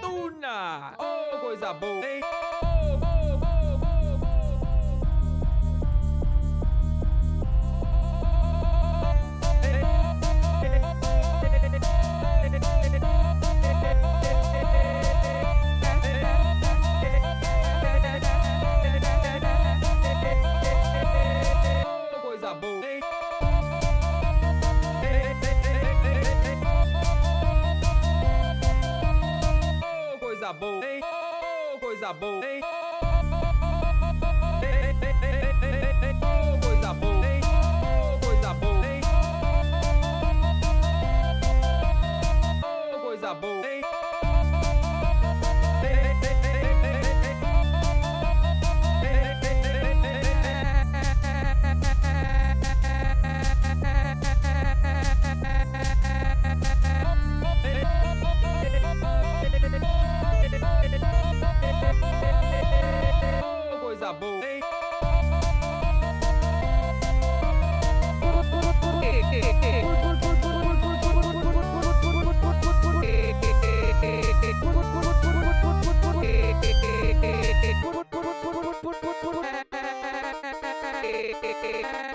Tuna! Oh, coisa boa, hein? Coisa boa, hein? Oh, coisa boa, hein? Hey.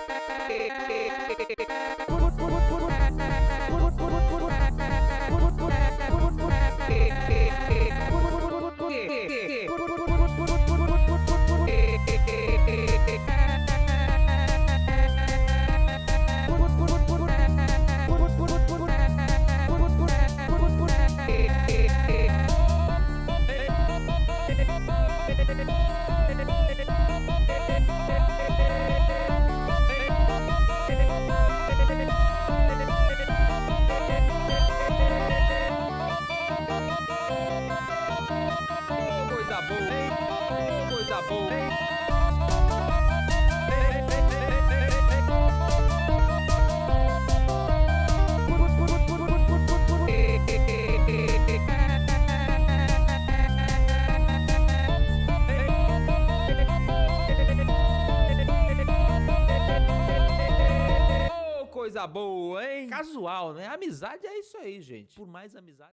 coisa boa, hein? Casual, né? Amizade é isso aí, gente. Por mais amizade.